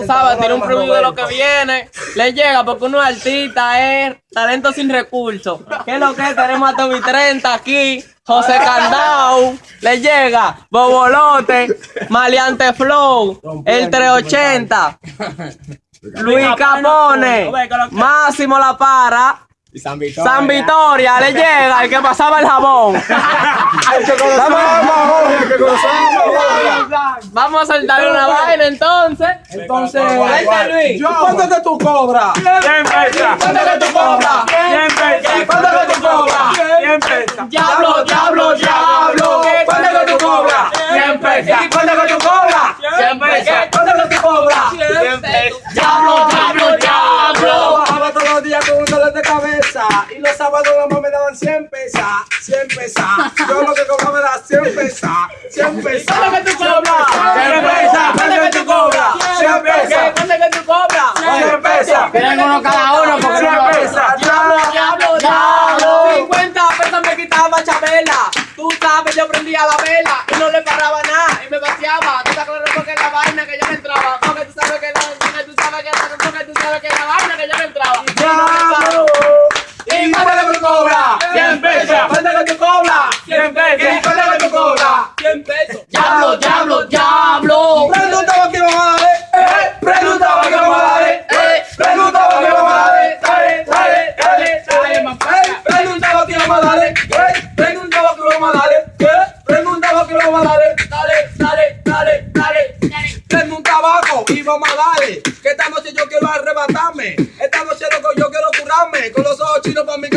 tú sabes, tiene un preview de lo que viene. Le llega porque uno es artista, es talento sin recursos. ¿Qué es lo que es? Tenemos a Tommy 30 aquí. José Candao, le llega Bobolote, Maleante Flow, el 380, Luis Capone, Máximo La Para, San Victoria. San Vitoria, le llega el que pasaba el jabón. Vamos a soltarle una vaina entonces. Entonces, Luis. ¿cuánto que tú cobras? ¿Cuánto que tú cobras? ¿Cuánto que tú cobras? Diablo, diablo, y los sábados mamá me daban 100 pesos, 100 pesos. Yo lo que cobraba era 100 pesos, 100 pesos. ¿Cuánto que tú cobras? 100 pesos. ¿Cuánto que tú cobras? 100 pesos. ¿Cuánto que tú cobras? 100 pesos. Tienen uno cada uno porque 100 no pesos. Diablo, diablo, diablo. 50 pesos me quitaba Chabela. Tú sabes, yo prendía la vela y no le paraba nada y me vaciaba. Tú estás claro porque la vaina que yo me entraba. Porque tú sabes que la, porque tú sabes que la, porque tú sabes que la vaina que yo me entraba.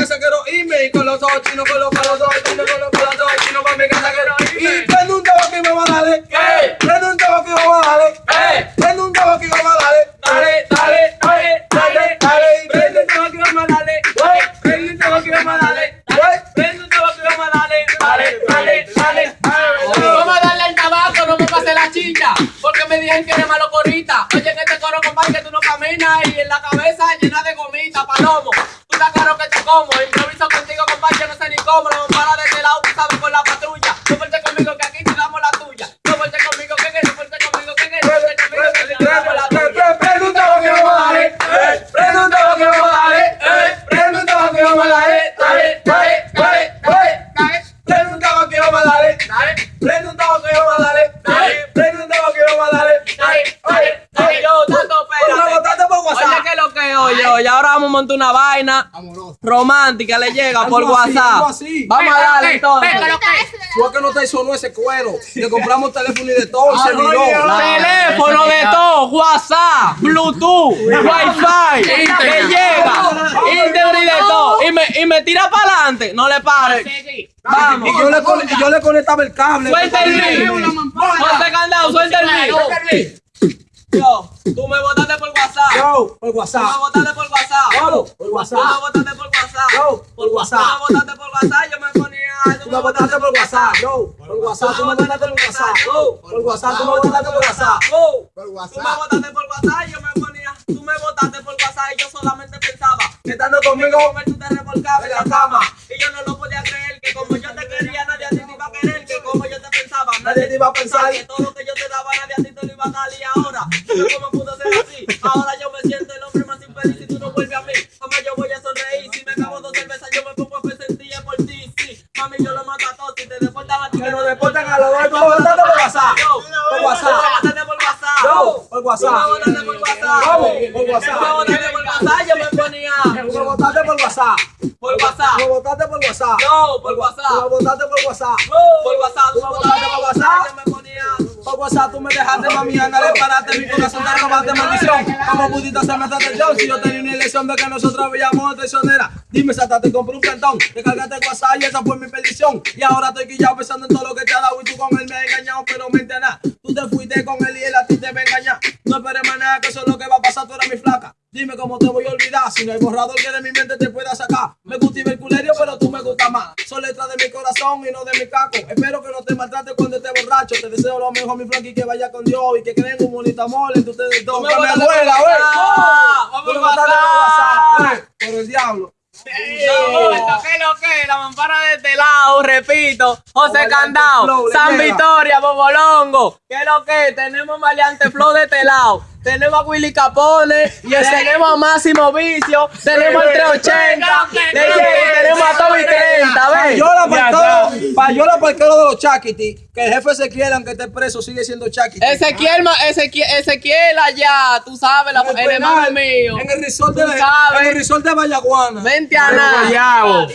Casa quiero irme. Y con los ojos chinos, con los, con los ojos chinos, con los, con los ojos chinos para mi casa quiero irme. Y prendo un tabaco y vamos a darle, eh. Prendo un tabaco y vamos a darle, eh. Prendo un tabaco y vamos a darle, dale, dale, dale, dale, dale. Prende un tabaco y vamos a darle, eh. Prende un tabaco y vamos a darle, eh. Prende un tabaco y vamos a darle, dale, dale, dale, dale. Vamos a darle el tabaco, no me pase la chicha. Porque me dijeron que eres malo corita. Oye, en este coro, compadre, que tú no caminas y en la cabeza llena de gomita, palomo. Tú estás claro que te como. Improviso contigo, compadre, yo no sé ni cómo. No para de este lado, tú sabes, con la patrulla. No fuerte conmigo, que aquí te damos la tuya. No fuerte conmigo, que que no fuerte conmigo, que que no fuerte conmigo, que te damos la tuya. Preguntaba que vamos a darle, eh. Preguntaba que vamos a darle, eh. Preguntaba que vamos a darle, dale, dale, dale, dale. Preguntaba que vamos a darle, dale. Preguntaba que vamos a darle, dale. Preguntaba que vamos a darle, dale, dale, dale. Yo, tanto, por Oye, WhatsApp. ¿qué es lo que oye? Oye, ahora vamos a montar una vaina romántica, le llega por así, WhatsApp. así. Vamos a darle entonces. Fue que no te sonó ese cuero. Le compramos teléfono y de todo y se miró. Teléfono de todo, WhatsApp, Bluetooth, Wi-Fi, que llega, y de todo. Y me, y me tira para adelante, no le pare. Vamos. Y yo le, yo le conectaba el cable. Suelta el beat. José Candado, suelta el beat. Yo, tú me botaste por WhatsApp. Yo, por Tú me WhatsApp. botaste por WhatsApp. Yo, por Tú me WhatsApp. botaste por WhatsApp. Yo, por Tú WhatsApp. me botaste por WhatsApp, yo me ponía. Tú me botaste por WhatsApp. Yo, por WhatsApp. Tú me botaste por WhatsApp. Yo, por WhatsApp. Tú me botaste por WhatsApp. Oh. Por Tú me WhatsApp. botaste por WhatsApp yo me ponía. Tú me botaste por WhatsApp y yo solamente pensaba. Estando conmigo. Tú te revolcabas en la cama. Y yo no lo podía creer. Que como yo te Nadie te iba a pensar. Que todo lo que yo te daba, nadie a ti te lo iba a dar. Y ahora, ¿cómo pudo ser así? Ahora yo me siento el hombre más infeliz si tú no vuelves a mí. Mamá, yo voy a sonreír. Si me acabo dos cervezas, yo me pongo a sentir por ti. Sí, mami, yo lo mato a todos. Si te deportan a ti, Que nos deportan a los dos. Tú me botaste por WhatsApp. Por WhatsApp. Por WhatsApp. Yo, por WhatsApp. Por WhatsApp. Por Tú me WhatsApp. por WhatsApp, me me botaste por WhatsApp. Por WhatsApp. Tú me botaste por WhatsApp. No, por me WhatsApp. botaste por WhatsApp. Por WhatsApp. Tú me botaste por WhatsApp. Me. Por WhatsApp tú me dejaste, mami, anda, le paraste mi corazón, te robaste maldición. ¿Cómo pudiste hacerme esta atención? Si yo tenía una elección de que nosotros veíamos traicionera. Dime, Sata, te compré un plantón, te cargaste WhatsApp y esa fue mi perdición. Y ahora estoy quillado pensando en todo lo que te ha dado y tú con él me has engañado, pero mente nada. Tú te fuiste con él y él a ti te va a engañar. No esperes más nada, que eso es lo que va a pasar, tú eres mi flaca. Dime cómo te voy a olvidar, si no hay borrador que de mi mente te pueda sacar. Me gusta Iberculerio, pero tú me gusta más. Son letras de mi corazón y no de mi caco. Espero que no te maltrates cuando estés borracho. Te deseo lo mejor, mi flanqui, que vaya con Dios y que creen un bonito amor entre ustedes dos. Me por güey. Tú Por me botaste por el diablo. Que lo que, la mampara de este lado, repito, José Candao, le San. Victoria, Bobolongo, que lo que, tenemos Maleante Flow de este lado, tenemos a Willy Capone, y tenemos a Máximo Vicio, tenemos al 380, le llega, tenemos a Toby 30, ¿ves? Payola para todo, payola para el de los Chaquiti. Que el jefe se quieran que esté preso, sigue siendo Chaquiti. Ezequiel, ma- Ezequiel, Ezequiel allá, tú sabes, la, el hermano mío. En el resort de, en el resort de Vallaguana. Vente a nada.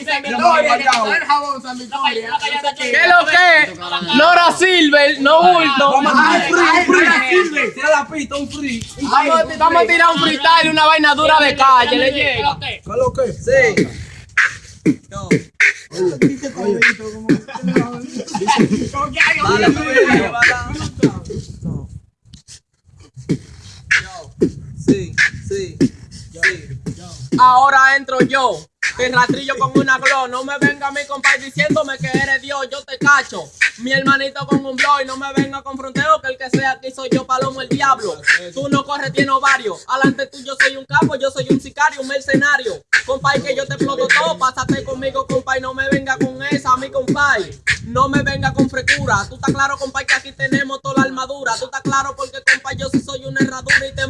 ¿Qué es lo que? Nora Silver, no bulto. Vamos a tirar un free, un free. Tira la pista, un free. Un Vamos, a tirar un freestyle, una vaina dura de calle, le llega. ¿Qué es lo que? Sí. Sí, sí, sí. Ahora entro yo, que rastrillo con una glow. No me venga mi compadre diciéndome que eres Dios, yo te cacho. Mi hermanito con un blow y no me venga con fronteo, que el que sea aquí soy yo, palomo el diablo. Tú no corres, tienes varios. Alante tú, yo soy un capo, yo soy un sicario, un mercenario. Compay, que yo te exploto todo, pásate conmigo, compay, no me venga con esa, mi compay. No me venga con frecura. Tú estás claro, compay, que aquí tenemos toda la armadura. Tú estás claro porque, compay, yo sí soy una herradura y te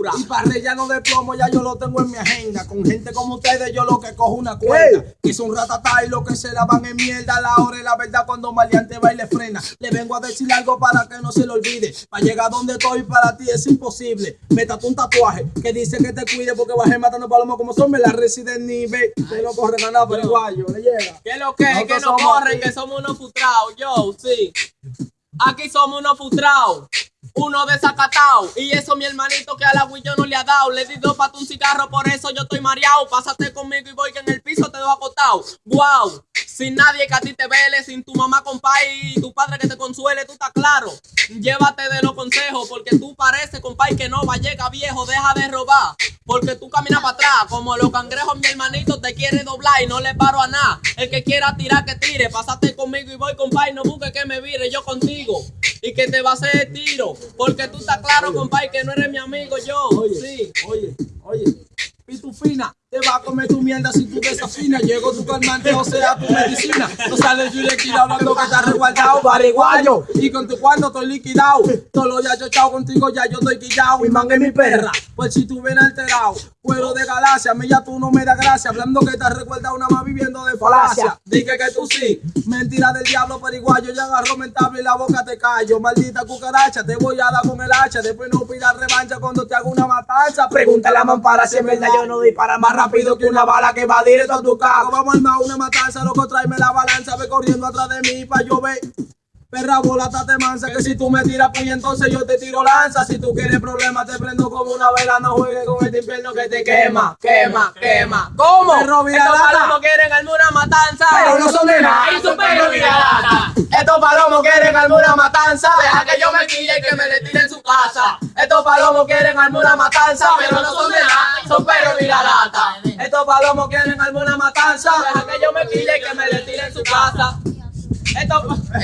verdura. Y para relleno de plomo ya yo lo tengo en mi agenda. Con gente como ustedes yo lo que cojo una cuerda. Hice un ratatá y lo que se la van en mierda. La hora y la verdad cuando maleante va y le frena. Le vengo a decir algo para que no se lo olvide. Para llegar donde estoy para ti es imposible. Me un tatuaje que dice que te cuide porque bajé matando palomos como son. Me la residen nivel. Que no corren a nada, pero igual yo le llega. Que lo que, Nosotros que no así. que somos unos frustrados, yo, sí. Aquí somos unos frustrados, uno desacatado. Y eso mi hermanito que a la Wii yo no le ha dado. Le di dos para un cigarro, por eso yo estoy mareado. Pásate conmigo y voy que en el piso te dejo acostado. Wow, sin nadie que a ti te vele, sin tu mamá, compay, y tu padre que te consuele, tú estás claro. Llévate de los consejos, porque tú pareces, compay, que no va, llega viejo, deja de robar. Porque tú caminas para atrás, como los cangrejos, mi hermanito te quiere doblar y no le paro a nada. El que quiera tirar, que tire. Pásate conmigo y voy, compay, no busques que me vire yo contigo. Y que te va a hacer tiro. Porque tú estás claro, compay, que no eres mi amigo, yo. Oye, Sí. oye, oye. Pitufina, te va a comer tu mierda si tú desafinas. Llegó tu calmante, o sea, tu medicina. No sales yo aquí hablando que estás resguardado, bariguayo. Y con tu cuarto estoy liquidado. Todo lo ya yo chao contigo, ya yo estoy quillado. Mi manga es mi perra. Pues si tú vienes alterado, puedo de galaxia. A mí ya tú no me das gracia. Hablando que estás resguardado, nada más viviendo de falacia. Dije que tú sí. Mentira del diablo, periguayo. Ya agarró mentable y la boca te callo. Maldita cucaracha, te voy a dar con el hacha. Después no pidas revancha cuando te hago una matanza. Pregúntale a Mampara si en verdad yo no dispara más rápido que una bala que va directo a tu carro. Vamos a armar una matanza, loco, tráeme la balanza. Ve corriendo atrás de mí pa' yo ver. Perra bola, te mansa, que si tú me tiras pues entonces yo te tiro lanza. Si tú quieres problemas, te prendo como una vela. No juegues con este infierno que te quema, quema, quema. ¿Cómo? Perro Estos palomos quieren armar una matanza. Pero no son de nada. Estos palomos quieren armar una matanza. Deja que yo me quille y que me le tire en su casa. Estos palomos quieren armar una matanza. Pero no son de nada. Son perros viralata. Estos palomos quieren alguna matanza. Deja que yo me quille y que me le tire en su casa. Estos